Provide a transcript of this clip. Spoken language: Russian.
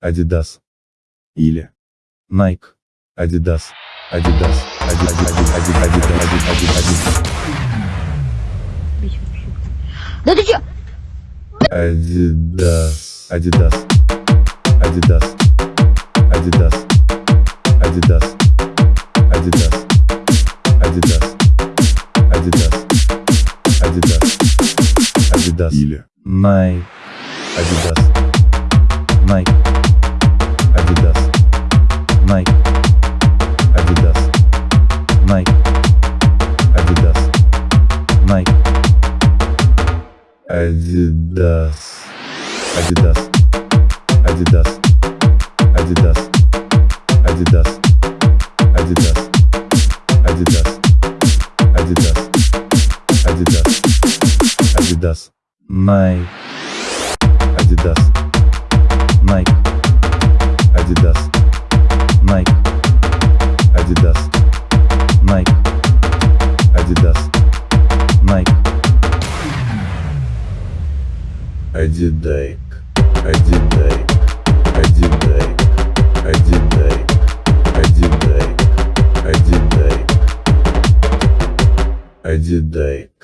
Adidas. Или Nike. Adidas. Adidas. Ади- ади- Да ты чё? Adidas. Adidas. Adidas. Adidas. Adidas. Adidas. Adidas. Adidas. Adidas. Adidas. Или Nike. Adidas. Nike. Adidas. Adidas. Adidas. Adidas. Adidas. Adidas. Adidas. Adidas. Adidas. Adidas. Nike. Адидайк. Адидайк. Адидайк. Адидайк. Адидайк. Адидайк. Адидайк.